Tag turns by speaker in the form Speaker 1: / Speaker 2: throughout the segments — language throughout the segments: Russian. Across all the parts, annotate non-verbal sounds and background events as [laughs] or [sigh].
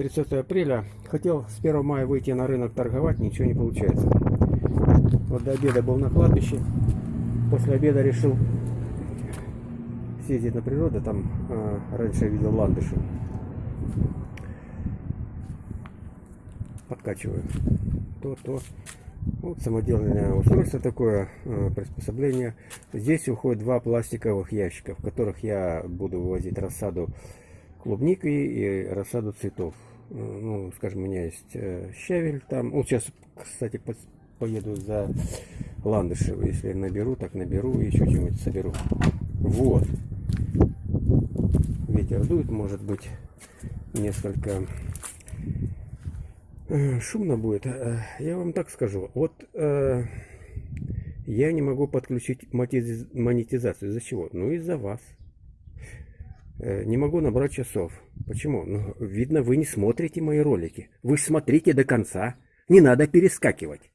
Speaker 1: 30 апреля. Хотел с 1 мая выйти на рынок торговать, ничего не получается. Вот до обеда был на кладбище. После обеда решил съездить на природу. Там э, раньше я видел ландыши. Подкачиваю. То, то. Вот самодельное устройство такое, э, приспособление. Здесь уходит два пластиковых ящика, в которых я буду вывозить рассаду клубники и рассаду цветов. Э, ну, скажем, у меня есть э, щавель там. Вот сейчас, кстати, поеду за ландышев. Если наберу, так наберу и еще что-нибудь соберу. Вот. Ветер дует, может быть, несколько э, шумно будет. Я вам так скажу. Вот я не могу подключить монетизацию. Из-за чего? Ну, из-за вас. Э, не могу набрать часов. Почему? Ну, видно, вы не смотрите мои ролики. Вы смотрите до конца. Не надо перескакивать.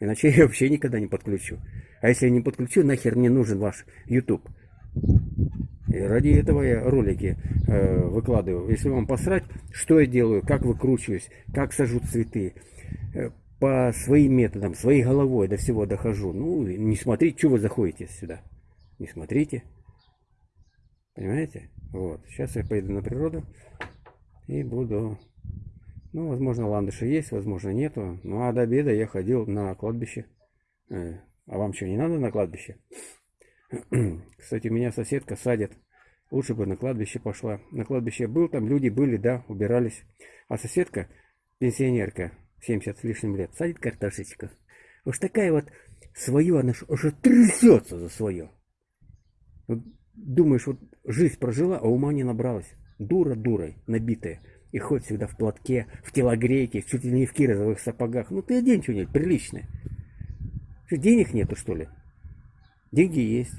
Speaker 1: Иначе [laughs] я вообще никогда не подключу. А если я не подключу, нахер мне нужен ваш YouTube. И ради этого я ролики э, выкладываю. Если вам посрать, что я делаю, как выкручиваюсь, как сажу цветы. Э, по своим методам, своей головой до всего дохожу. Ну, не смотрите, что вы заходите сюда. Не смотрите. Понимаете? Вот. Сейчас я поеду на природу и буду... Ну, возможно, ландыши есть, возможно, нету. Ну, а до обеда я ходил на кладбище. Э, а вам что, не надо на кладбище? [clears throat] Кстати, меня соседка садит. Лучше бы на кладбище пошла. На кладбище был, там люди были, да, убирались. А соседка, пенсионерка, 70 с лишним лет, садит картошечку. Уж такая вот свое, она уже трясется за свое. Думаешь, вот жизнь прожила, а ума не набралась. Дура дурой, набитая. И ходит всегда в платке, в телогрейке, чуть ли не в кирозовых сапогах. Ну ты одень что-нибудь приличное. Что, денег нету, что ли? Деньги есть.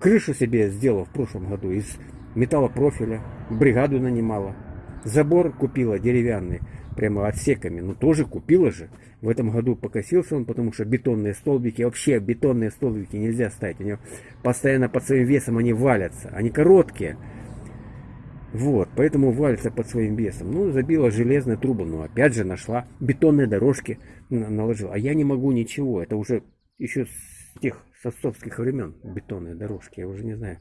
Speaker 1: Крышу себе сделала в прошлом году из металлопрофиля. Бригаду нанимала. Забор купила деревянный прямо отсеками. Ну, тоже купила же. В этом году покосился он, потому что бетонные столбики, вообще бетонные столбики нельзя ставить. У него постоянно под своим весом они валятся. Они короткие. Вот, поэтому валятся под своим весом. Ну, забила железные трубы, но опять же нашла бетонные дорожки, наложила. А я не могу ничего, это уже еще с тех с времен бетонные дорожки, я уже не знаю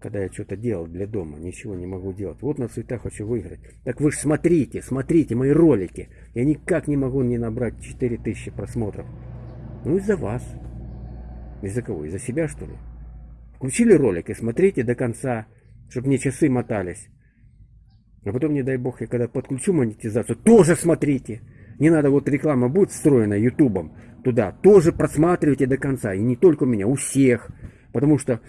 Speaker 1: когда я что-то делал для дома, ничего не могу делать. Вот на цветах хочу выиграть. Так вы же смотрите, смотрите мои ролики. Я никак не могу не набрать 4000 просмотров. Ну из-за вас. Из-за кого? Из-за себя что ли? Включили ролик и смотрите до конца, чтобы мне часы мотались. А потом, не дай бог, я когда подключу монетизацию, тоже смотрите. Не надо, вот реклама будет встроена ютубом туда, тоже просматривайте до конца. И не только у меня, у всех. Потому что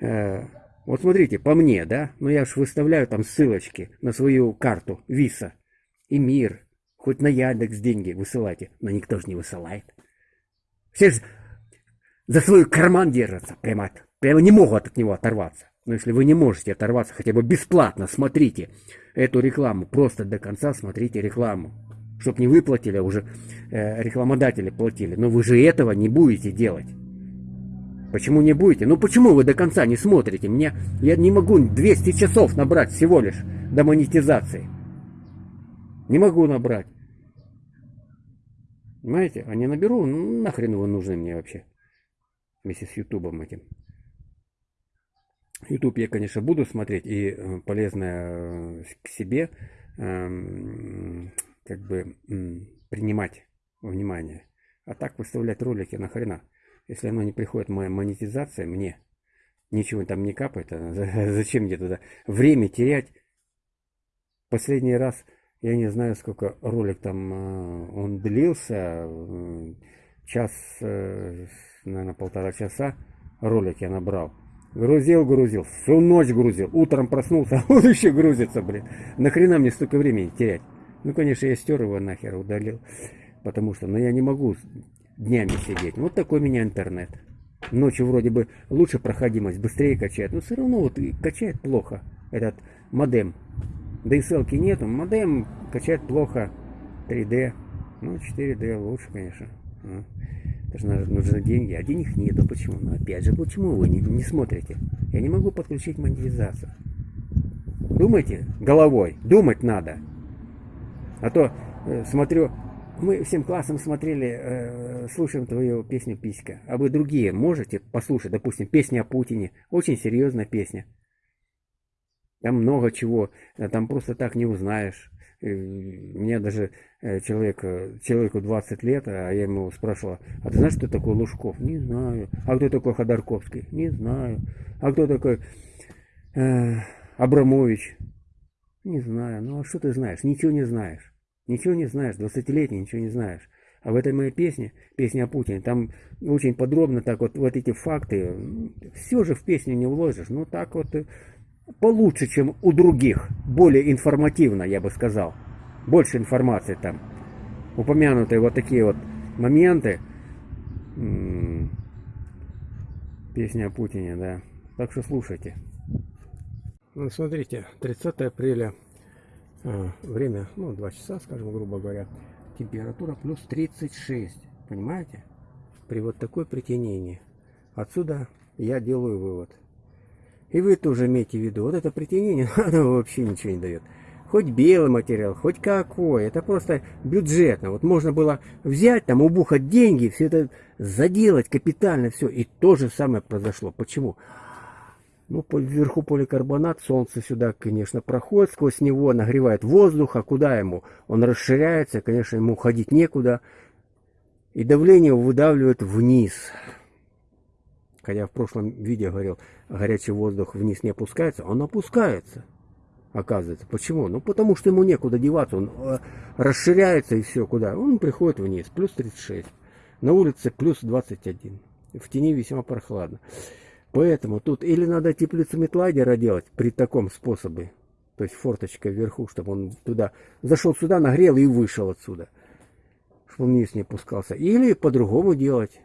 Speaker 1: э, вот смотрите, по мне, да, но ну, я же выставляю там ссылочки на свою карту Виса и Мир. Хоть на Яндекс деньги высылайте, но никто же не высылает. Все же за свой карман держатся, прямо, прямо не могут от него оторваться. Но если вы не можете оторваться хотя бы бесплатно, смотрите эту рекламу, просто до конца смотрите рекламу. Чтоб не выплатили, а уже э, рекламодатели платили. Но вы же этого не будете делать. Почему не будете? Ну почему вы до конца не смотрите? Мне я не могу 200 часов набрать всего лишь до монетизации. Не могу набрать. Понимаете? А не наберу, ну нахрен вы нужны мне вообще. Вместе с ютубом этим. Ютуб я, конечно, буду смотреть и э, полезное э, к себе эм, как бы принимать внимание. А так выставлять ролики нахрена. Если оно не приходит, моя монетизация мне, ничего там не капает, [laughs] зачем мне туда время терять? Последний раз, я не знаю, сколько ролик там а, он длился, час, э, наверное, полтора часа ролик я набрал. Грузил, грузил, всю ночь грузил, утром проснулся, [laughs] а он еще грузится, блин. Нахрена мне столько времени терять? Ну, конечно, я стер его нахер, удалил, потому что, ну, я не могу днями сидеть. Вот такой у меня интернет. Ночью вроде бы лучше проходимость, быстрее качает, но все равно вот качает плохо этот модем. DSL нету, модем качает плохо 3D. Ну, 4D лучше, конечно. Ну, это же нужны деньги, а денег нету. Почему? Ну, опять же, почему вы не, не смотрите? Я не могу подключить монетизацию. Думайте головой, думать надо. А то э, смотрю, мы всем классом смотрели, э, слушаем твою песню «Писька». А вы другие можете послушать, допустим, песня о Путине. Очень серьезная песня. Там много чего, э, там просто так не узнаешь. Мне даже э, человек, человеку 20 лет, а я ему спрашивал, а ты знаешь, кто такой Лужков? Не знаю. А кто такой Ходорковский? Не знаю. А кто такой э, Абрамович? Не знаю. Ну а что ты знаешь? Ничего не знаешь. Ничего не знаешь. 20-летний ничего не знаешь. А в этой моей песне, песня о Путине, там очень подробно так вот, вот эти факты, все же в песню не вложишь. Ну так вот э, получше, чем у других. Более информативно, я бы сказал. Больше информации там. Упомянутые вот такие вот моменты. Песня о Путине, да. Так что слушайте. Ну, смотрите, 30 апреля, время, ну, 2 часа, скажем, грубо говоря, температура плюс 36, понимаете? При вот такой притянении. Отсюда я делаю вывод. И вы тоже имейте в виду, вот это притянение, [laughs] оно вообще ничего не дает. Хоть белый материал, хоть какой, это просто бюджетно. Вот можно было взять, там, убухать деньги, все это заделать капитально, все. И то же самое произошло. Почему? Ну, вверху поликарбонат, солнце сюда, конечно, проходит, сквозь него нагревает воздух, а куда ему? Он расширяется, конечно, ему ходить некуда. И давление выдавливает вниз. Хотя в прошлом видео говорил, горячий воздух вниз не опускается, он опускается, оказывается. Почему? Ну, потому что ему некуда деваться, он э, расширяется и все, куда? Он приходит вниз, плюс 36. На улице плюс 21. В тени весьма прохладно. Поэтому тут или надо теплицу метлайдера делать при таком способе, то есть форточка вверху, чтобы он туда зашел сюда, нагрел и вышел отсюда, чтобы он вниз не опускался. Или по-другому делать.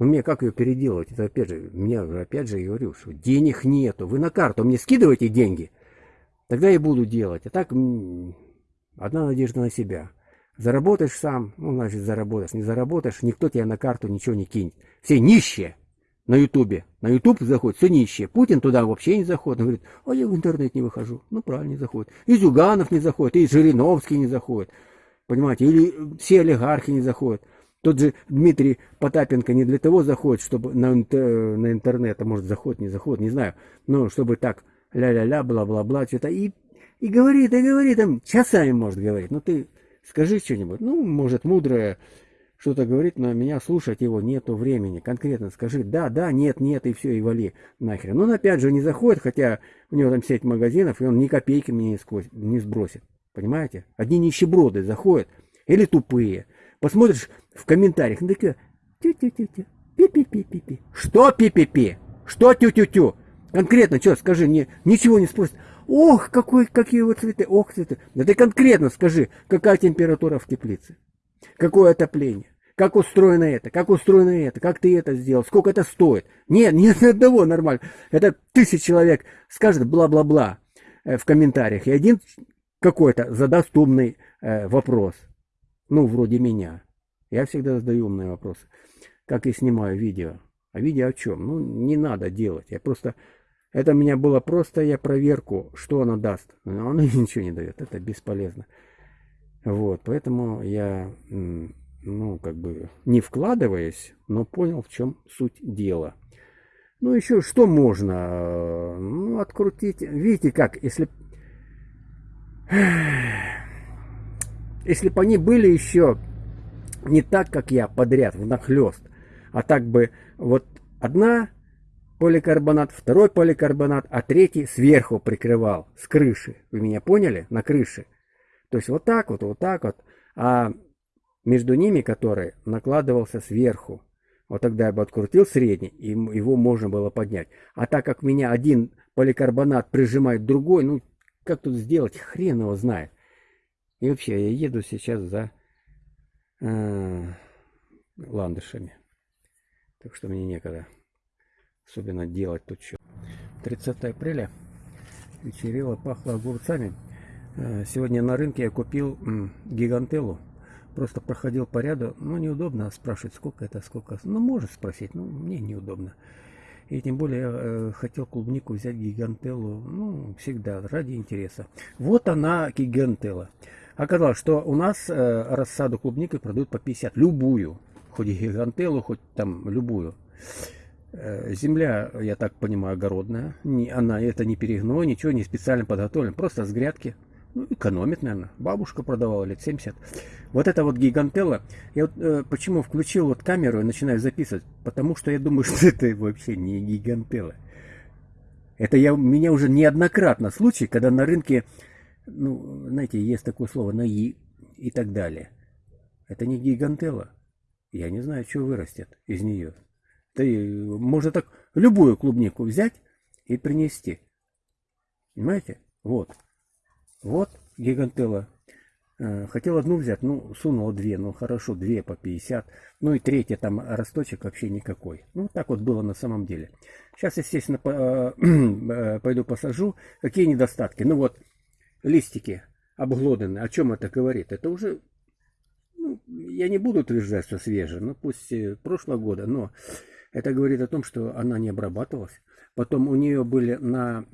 Speaker 1: Но мне как ее переделывать? Это опять же, мне опять же говорю, что денег нету. Вы на карту мне скидываете деньги, тогда я буду делать. А так одна надежда на себя. Заработаешь сам, ну, значит, заработаешь. Не заработаешь, никто тебе на карту ничего не кинет. Все нищие на Ютубе. На Ютуб заходит, все нищие. Путин туда вообще не заходит. Он говорит, а я в интернет не выхожу. Ну, правильно, не заходит. И Зюганов не заходит, и Жириновский не заходит. Понимаете, или все олигархи не заходят. Тот же Дмитрий Потапенко не для того заходит, чтобы на, на интернет, а может заходит, не заходит, не знаю, но чтобы так ля-ля-ля, бла-бла-бла, что-то, и, и говорит, и говорит, там часами может говорить, ну ты скажи что-нибудь, ну, может, мудрое что-то говорит, но меня слушать его нету времени, конкретно скажи, да, да, нет, нет, и все, и вали нахрен. Он опять же не заходит, хотя у него там сеть магазинов, и он ни копейки мне не, сквозь, не сбросит, понимаете? Одни нищеброды заходят, или тупые, посмотришь в комментариях, ну такие, тю-тю-тю-тю, пи-пи-пи-пи-пи. Что пи-пи-пи? Что тю-тю-тю? Конкретно, что, скажи, не, ничего не спросит. Ох, какой, какие вот цветы, ох, цветы. Да ты конкретно скажи, какая температура в теплице, какое отопление, как устроено это, как устроено это, как ты это сделал, сколько это стоит. Нет, [laughs] нет ни одного нормально. Это тысяч человек скажет бла-бла-бла э, в комментариях, и один какой-то задаст умный э, вопрос. Ну, вроде меня. Я всегда задаю умные вопросы. Как и снимаю видео. А видео о чем? Ну, не надо делать. Я просто... Это у меня было просто я проверку, что оно даст. Но оно [laughs] ничего не дает. Это бесполезно. Вот, поэтому я, ну, как бы, не вкладываясь, но понял, в чем суть дела. Ну, еще что можно? Ну, открутить. Видите, как, если... [sighs] Если бы они были еще не так, как я, подряд, внахлёст, а так бы вот одна поликарбонат, второй поликарбонат, а третий сверху прикрывал, с крыши. Вы меня поняли? На крыше. То есть вот так вот, вот так вот. А между ними, который накладывался сверху, вот тогда я бы открутил средний, и его можно было поднять. А так как меня один поликарбонат прижимает другой, ну, как тут сделать, хрен его знает. И вообще, я еду сейчас за э, ландышами. Так что мне некогда особенно делать тут что. 30 апреля вечерело, пахло огурцами. Э, сегодня на рынке я купил гигантеллу. Просто проходил по ряду. Ну, неудобно спрашивать, сколько это, сколько. Ну, может спросить, но мне неудобно. И тем более я э, хотел клубнику взять гигантеллу, ну, всегда, ради интереса. Вот она, гигантелла. Оказалось, что у нас э, рассаду клубники продают по 50. Любую. Хоть гигантелу, хоть там любую. Э, земля, я так понимаю, огородная. Не, она это не перегной, ничего не специально подготовлено. Просто с грядки. Ну, экономит, наверное. Бабушка продавала лет 70. Вот это вот гигантелла. Я вот э, почему включил вот камеру и начинаю записывать? Потому что я думаю, [laughs] что это вообще не гигантелла. Это я, у меня уже неоднократно случай, когда на рынке, ну, знаете, есть такое слово на «и» так далее. Это не гигантелла. Я не знаю, что вырастет из нее. Ты, можно так любую клубнику взять и принести. Понимаете? Вот. Вот гигантелла. Э, хотел одну взять, ну, сунул две, ну, хорошо, две по 50. Ну, и третья там росточек вообще никакой. Ну, так вот было на самом деле. Сейчас, естественно, по, э, [clears throat] пойду посажу. Какие недостатки? Ну, вот, листики обглоданные. О чем это говорит? Это уже, ну, я не буду утверждать, что свежее, ну, пусть э, прошлого года, но это говорит о том, что она не обрабатывалась. Потом у нее были на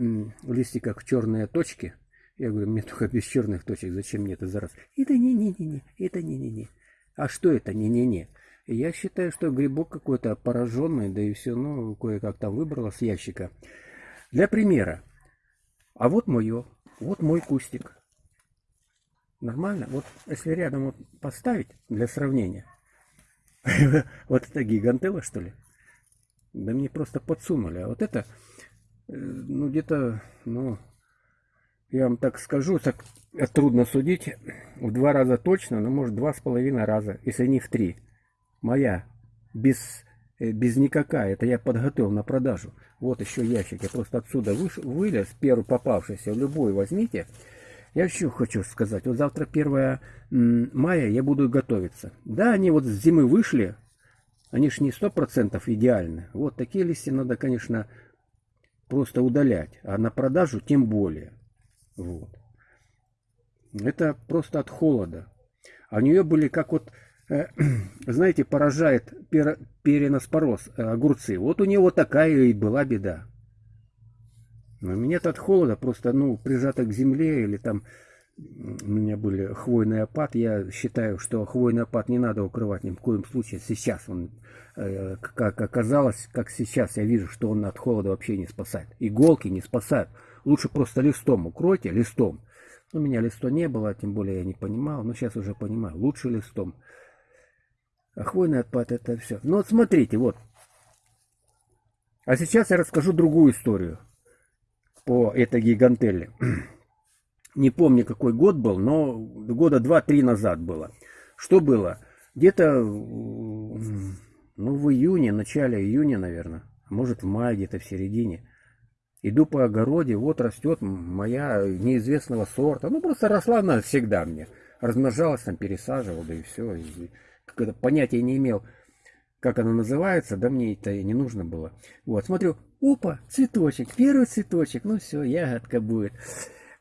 Speaker 1: листиках черные точки. Я говорю, мне только без черных точек, зачем мне это зараз? Это не-не-не-не, это не-не-не. А что это не-не-не? Я считаю, что грибок какой-то пораженный, да и все, ну, кое-как там выбрала с ящика. Для примера. А вот мое, вот мой кустик. Нормально? Вот если рядом вот поставить для сравнения. [laughs] Вот это гигантела, что ли? Да мне просто подсунули. А вот это, э, ну, где-то, ну, я вам так скажу, так трудно судить. В два раза точно, но может два с половиной раза, если не в три. Моя, без, э, без никакая. Это я подготовил на продажу. Вот еще ящик. Я просто отсюда выш, вылез, первый попавшийся, любой возьмите. Я еще хочу сказать, вот завтра 1 мая я буду готовиться. Да, они вот с зимы вышли, они ж не сто процентов идеальны. Вот такие листья надо, конечно, просто удалять. А на продажу тем более. Вот. Это просто от холода. А у нее были как вот, э, [clears throat] знаете, поражает пер, переноспороз э, огурцы. Вот у нее вот такая и была беда. Но меня-то от холода просто, ну, прижато к земле или там у меня были хвойный опад. Я считаю, что хвойный опад не надо укрывать ни в коем случае. Сейчас он, э, как оказалось, как сейчас я вижу, что он от холода вообще не спасает. Иголки не спасают. Лучше просто листом укройте, листом. У меня листа не было, тем более я не понимал. Но сейчас уже понимаю. Лучше листом. А хвойный отпад это все. Ну вот смотрите, вот. А сейчас я расскажу другую историю по этой гигантелле [clears throat] не помню какой год был, но года два-три назад было. Что было? Где-то ну, в июне, начале июня, наверное, может в мае, где-то в середине. Иду по огороде, вот растет моя неизвестного сорта. Ну, просто росла она всегда мне. Размножалась, там, пересаживал, да и все. И, когда понятия не имел, как она называется, да мне это и не нужно было. Вот, смотрю, опа, цветочек, первый цветочек, ну все, ягодка будет.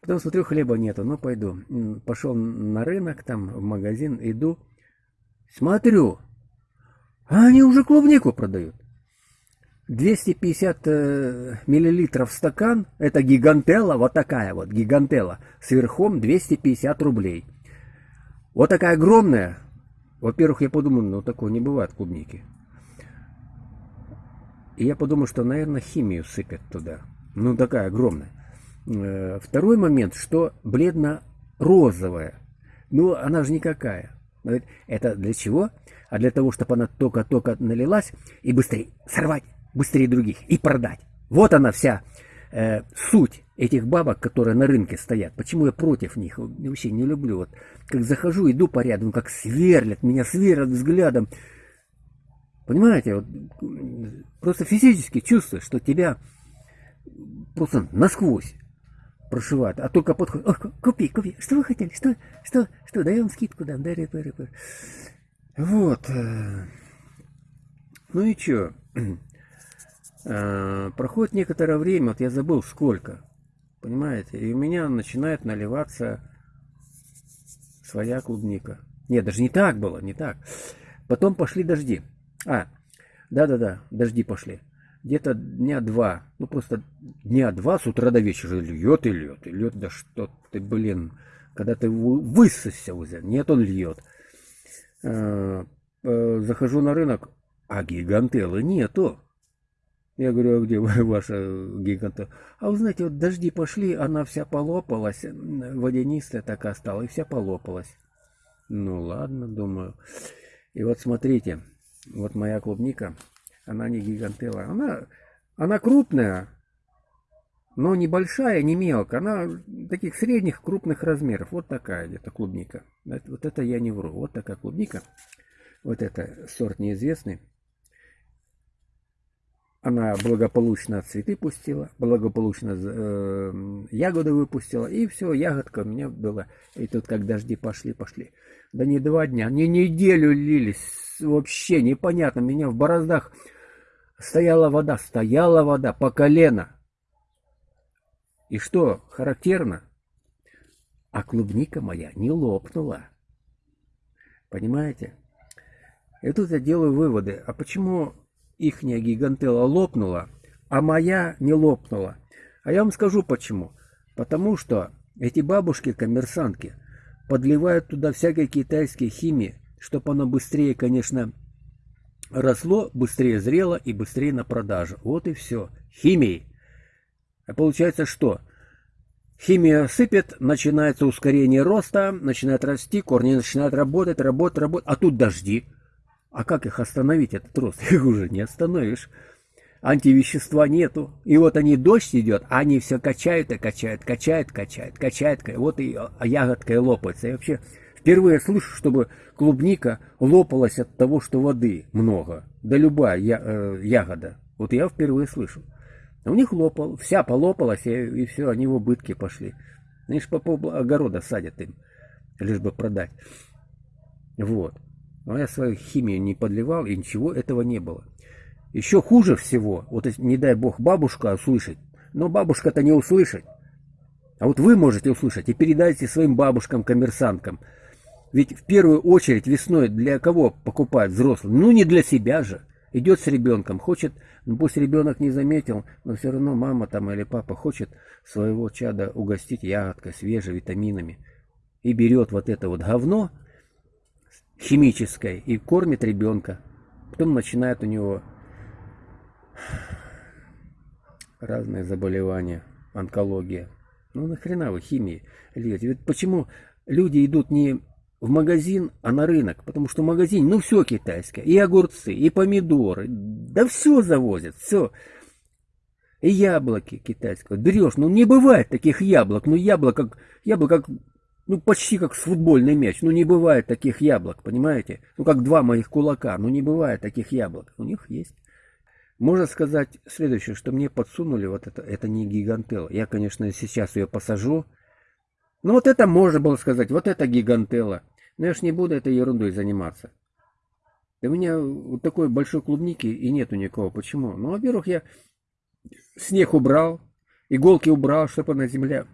Speaker 1: Потом смотрю, хлеба нету, ну пойду. Пошел на рынок, там в магазин, иду. Смотрю, а они уже клубнику продают. 250 э, миллилитров стакан, это гигантела, вот такая вот гигантела, с верхом 250 рублей. Вот такая огромная. Во-первых, я подумал, ну такого не бывает клубники. И я подумал, что, наверное, химию сыпят туда. Ну, такая огромная. Э, второй момент, что бледно-розовая. Ну, она же никакая. Это для чего? А для того, чтобы она только-только налилась и быстрее сорвать, быстрее других и продать. Вот она вся э, суть этих бабок, которые на рынке стоят. Почему я против них? Я вообще не люблю. Вот как захожу, иду по ряду, как сверлят, меня сверлят взглядом. Понимаете, вот, просто физически чувствуешь, что тебя просто насквозь прошивают, а только подходит, купи, купи, что вы хотели, что, что, что, дай вам скидку дам, дай рэпы, рэпы. Вот. Э, ну и чё? [clears throat] Э, проходит некоторое время, вот я забыл сколько, понимаете, и у меня начинает наливаться своя клубника. Нет, даже не так было, не так. Потом пошли дожди. А, да-да-да, дожди пошли где-то дня два, ну просто дня два с утра до вечера льет и льет, и льет, да что ты, блин, когда ты высосся уже. Нет, он льет. Э, э, захожу на рынок, а гигантелы нету. Я говорю, а где [laughs] ваша гигантелла? А вы знаете, вот дожди пошли, она вся полопалась, водянистая такая стала, и вся полопалась. Ну ладно, думаю. И вот смотрите, вот моя клубника, она не гигантела. Она, она крупная, но небольшая, не мелкая. Она таких средних, крупных размеров. Вот такая где-то клубника. Вот это я не вру. Вот такая клубника. Вот это сорт неизвестный. Она благополучно цветы пустила, благополучно э, ягоды выпустила, и все, ягодка у меня была. И тут как дожди пошли, пошли. Да не два дня, не неделю лились, вообще непонятно. Меня в бороздах стояла вода, стояла вода по колено. И что характерно, а клубника моя не лопнула. Понимаете? И тут я делаю выводы. А почему ихняя гигантела лопнула, а моя не лопнула? А я вам скажу почему. Потому что эти бабушки-коммерсантки подливают туда всякой китайской химии, чтобы оно быстрее, конечно, росло, быстрее зрело и быстрее на продажу. Вот и все. Химией. А получается что? Химия сыпет, начинается ускорение роста, начинает расти, корни начинают работать, работать, работать, а тут дожди. А как их остановить, этот рост? [laughs] Их уже не остановишь. Антивещества нету. И вот они, дождь идет, а они все качают и качают, качают, качают, качают. Вот и ягодка и лопается. Я вообще впервые слышу, чтобы клубника лопалась от того, что воды много. Да любая я, э, ягода. Вот я впервые слышу. У них лопал, вся полопалась, и, и все, они в убытки пошли. Они же по пол огорода садят им, лишь бы продать. Вот. Но я свою химию не подливал, и ничего этого не было. Еще хуже всего, вот не дай бог бабушка услышать, но бабушка-то не услышит. А вот вы можете услышать и передайте своим бабушкам-коммерсанткам. Ведь в первую очередь весной для кого покупают взрослые? Ну не для себя же. Идет с ребенком, хочет, ну пусть ребенок не заметил, но все равно мама там или папа хочет своего чада угостить ягодкой, свежей, витаминами. И берет вот это вот говно химическое и кормит ребенка. Потом начинает у него разные заболевания, онкология. Ну нахрена вы химии льете? Ведь почему люди идут не в магазин, а на рынок. Потому что в магазине, ну, все китайское. И огурцы, и помидоры. Да все завозят, все. И яблоки китайские. Берешь, ну, не бывает таких яблок. Ну, яблоко, яблоко как, ну, почти как с футбольный мяч. Ну, не бывает таких яблок, понимаете? Ну, как два моих кулака. Ну, не бывает таких яблок. У них есть. Можно сказать следующее, что мне подсунули вот это, это не гигантел. Я, конечно, сейчас ее посажу, ну вот это можно было сказать, вот это гигантела. Но я ж не буду этой ерундой заниматься. у меня вот такой большой клубники и нету никого. Почему? Ну, во-первых, я снег убрал, иголки убрал, чтобы она земля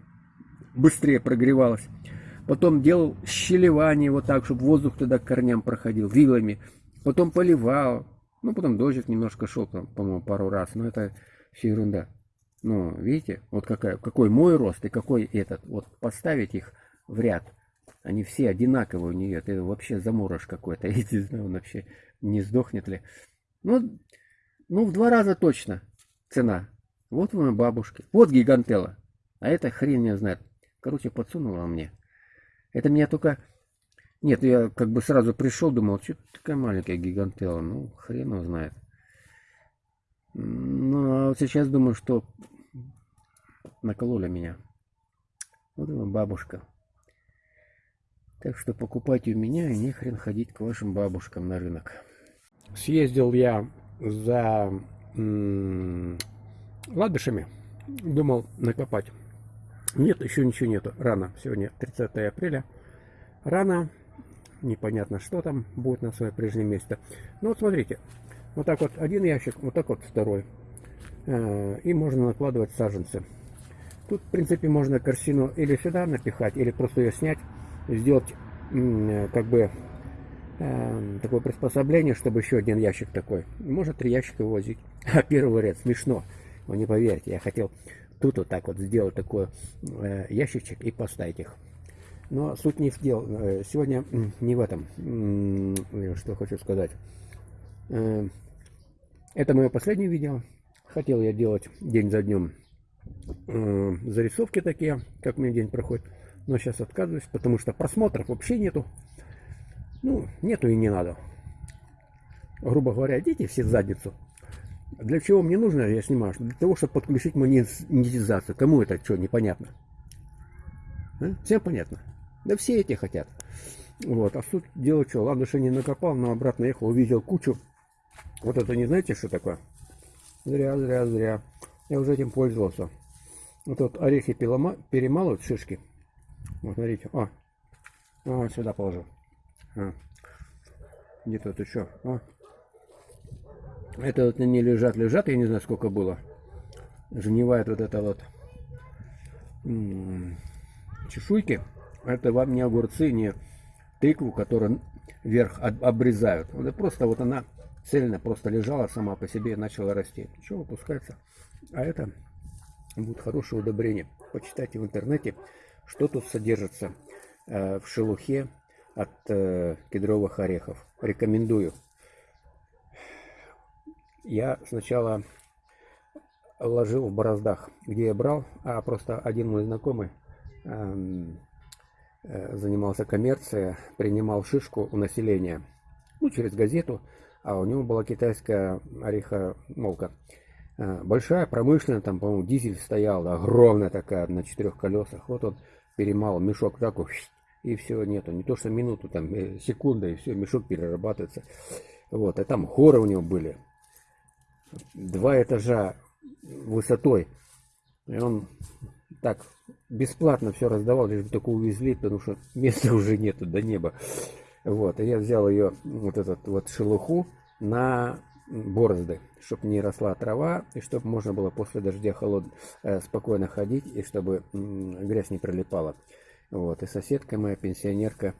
Speaker 1: быстрее прогревалась. Потом делал щелевание вот так, чтобы воздух туда к корням проходил, вилами. Потом поливал. Ну, потом дождик немножко шел, по-моему, пару раз. Но это все ерунда. Ну, видите, вот какая, какой мой рост и какой этот. Вот поставить их в ряд. Они все одинаковые у нее. Это вообще заморож какой-то. [laughs] Я не знаю, он вообще не сдохнет ли. Ну, ну, в два раза точно цена. Вот у бабушки. Вот гигантела. А это хрен не знает. Короче, подсунула мне. Это меня только... Нет, я как бы сразу пришел, думал, что такая маленькая гигантела. Ну, хрен его знает. Ну, а вот сейчас думаю, что накололи меня. Вот она бабушка. Так что покупайте у меня и не хрен ходить к вашим бабушкам на рынок. Съездил я за ладышами. Думал накопать. Нет, еще ничего нету. Рано. Сегодня 30 апреля. Рано. Непонятно, что там будет на свое прежнее место. Ну вот смотрите. Вот так вот один ящик, вот так вот второй. Э, и можно накладывать саженцы. Тут, в принципе, можно корзину или сюда напихать, или просто ее снять, сделать как бы э, такое приспособление, чтобы еще один ящик такой. Можно три ящика возить. [laughs] А первый ряд смешно. Вы не поверите, я хотел тут вот так вот сделать такой э, ящичек и поставить их. Но суть не в дел. Э, сегодня не в этом. Что хочу сказать. Э, это мое последнее видео. Хотел я делать день за днем э, зарисовки такие, как мне день проходит. Но сейчас отказываюсь, потому что просмотров вообще нету. Ну, нету и не надо. Грубо говоря, идите все в задницу. Для чего мне нужно, я снимаю? Для того, чтобы подключить монетизацию. Кому это что, непонятно? А? Всем понятно? Да все эти хотят. Вот, а суть дела что, что не накопал, но обратно ехал, увидел кучу. Вот это не знаете, что такое? Зря, зря, зря. Я уже этим пользовался. Вот тут орехи перемалывают, шишки. Вот, смотрите. О, о сюда положу. А. Где-то тут еще. О. Это вот они лежат, лежат, я не знаю, сколько было. Жнивает вот это вот чешуйки. Это вам не огурцы, не тыкву, которую вверх обрезают. Это просто вот она цельно просто лежала сама по себе и начала расти. Ничего, выпускается. А это будет хорошее удобрение. Почитайте в интернете, что тут содержится э, в шелухе от э, кедровых орехов. Рекомендую. Я сначала ложил в бороздах, где я брал, а просто один мой знакомый эм, э, занимался коммерцией, принимал шишку у населения, ну, через газету, а у него была китайская орехомолка. Э, большая, промышленная, там, по-моему, дизель стоял, огромная такая, на четырех колесах. Вот он перемал мешок так, и все, нету. Не то, что минуту, там, э, секунда, и все, мешок перерабатывается. Вот, и там горы у него были. Два этажа высотой. И он так бесплатно все раздавал, лишь бы только увезли, потому что [laughs] места уже нету до неба. Вот, и я взял ее, вот этот вот шелуху, на борозды, чтобы не росла трава, и чтобы можно было после дождя холод, э, спокойно ходить, и чтобы грязь не прилипала. Вот, и соседка моя, пенсионерка,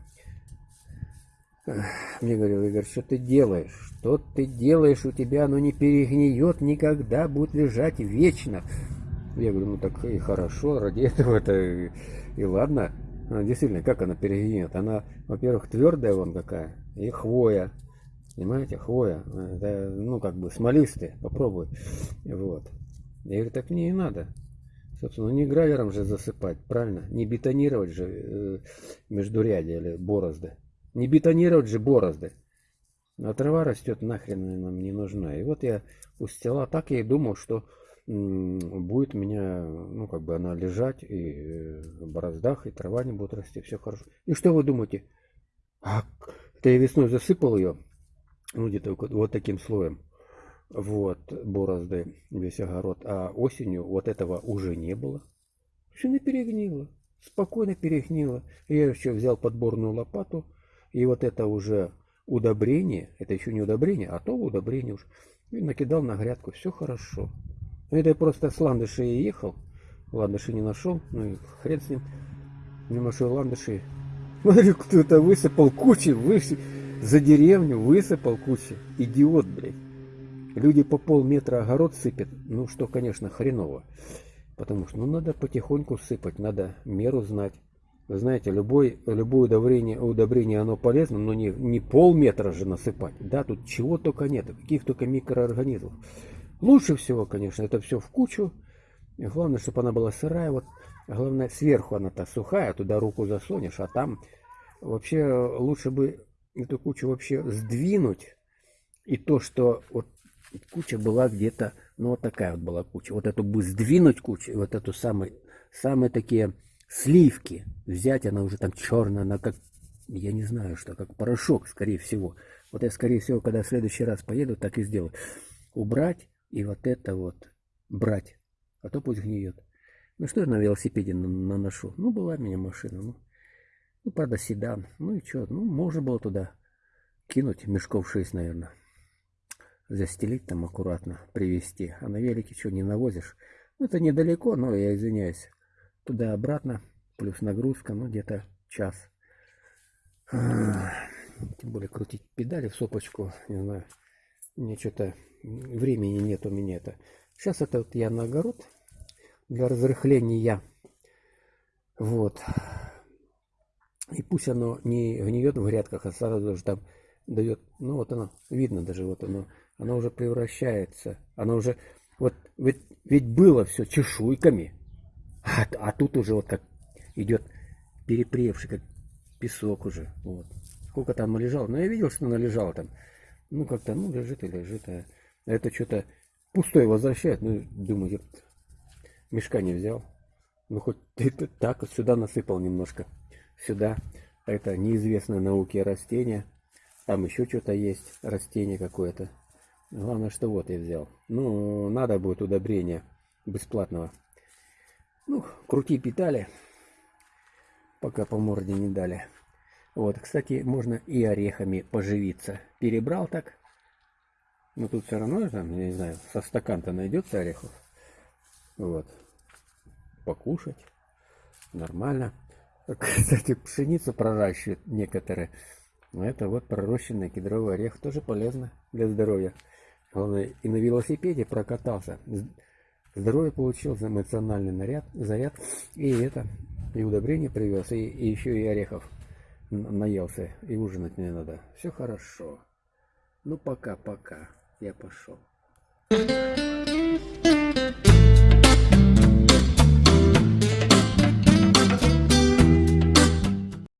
Speaker 1: мне говорил, Игорь, что ты делаешь? Что ты делаешь? У тебя оно не перегниет никогда, будет лежать вечно. Я говорю, ну так и хорошо, ради этого это и, и ладно. Она, действительно, как она перегниет? Она, во-первых, твердая вон какая, и хвоя. Понимаете, хвоя. Это, ну, как бы смолистая. Попробуй. Вот. Я говорю, так мне и надо. Собственно, не гравером же засыпать, правильно? Не бетонировать же э, междурядья или борозды. Не бетонировать же борозды. А трава растет нахрен нам не нужна. И вот я устила так, я и думал, что будет у меня, ну, как бы она лежать, и э, в бороздах, и трава не будет расти, все хорошо. И что вы думаете? А, это я весной засыпал ее, ну, где-то вот таким слоем, вот, борозды, весь огород, а осенью вот этого уже не было. Все перегнило, спокойно перегнило. Я еще взял подборную лопату, и вот это уже удобрение, это еще не удобрение, а то удобрение уж, и накидал на грядку, все хорошо. Это я просто с ландыши ехал, ландыши не нашел, ну и хрен с ним, не нашел ландыши. [laughs] Смотри, кто-то высыпал кучи, высып... за деревню высыпал кучи, идиот, блядь. Люди по полметра огород сыпят, ну что, конечно, хреново. Потому что ну, надо потихоньку сыпать, надо меру знать. Вы знаете, любой, любое удобрение, удобрение оно полезно, но не, не полметра же насыпать. Да, тут чего только нет, каких только микроорганизмов. Лучше всего, конечно, это все в кучу. Главное, чтобы она была сырая. Вот, главное, сверху она-то сухая, туда руку засунешь, а там вообще лучше бы эту кучу вообще сдвинуть. И то, что вот куча была где-то, ну вот такая вот была куча. Вот эту бы сдвинуть кучу, вот эту самую, самые такие сливки взять, она уже там черная, она как, я не знаю что, как порошок, скорее всего. Вот я, скорее всего, когда в следующий раз поеду, так и сделаю. Убрать и вот это вот брать, а то пусть гниет. Ну что я на велосипеде наношу? Ну, была у меня машина, ну, ну правда, седан. Ну и что, ну, можно было туда кинуть мешков 6, наверное. Застелить там аккуратно, привезти. А на велике что, не навозишь? Ну, это недалеко, но я извиняюсь туда-обратно, плюс нагрузка, ну где-то час. Тем более крутить педали в сопочку, не знаю, мне что-то времени нет у меня это. Сейчас это вот я на огород для разрыхления. Вот. И пусть оно не гниет в грядках, а сразу же там дает, ну вот оно, видно даже, вот оно, оно уже превращается, оно уже, вот ведь, ведь было все чешуйками, а, а тут уже вот как идет перепревший, как песок уже, вот. Сколько там лежало, ну я видел, что оно лежало там, ну как-то, ну лежит и лежит, а это что-то пустое возвращает, ну думаю, я мешка не взял, ну хоть [laughs] ты так сюда насыпал немножко сюда. Это неизвестное науке растение. Там еще что-то есть, растение какое-то. Главное, что вот я взял. Ну, надо будет удобрение бесплатного. Ну, крути питали, пока по морде не дали. Вот, кстати, можно и орехами поживиться. Перебрал так. Но тут все равно, там, я не знаю, со стакан-то найдется орехов. Вот. Покушать. Нормально. [laughs] Кстати, пшеницу проращивают некоторые. Это вот пророщенный кедровый орех. Тоже полезно для здоровья. Главное, и на велосипеде прокатался. Здоровье получил, эмоциональный наряд, заряд. И это, и удобрение привез, и, и еще и орехов наелся. И ужинать не надо. Все хорошо. Ну пока-пока. Я пошел.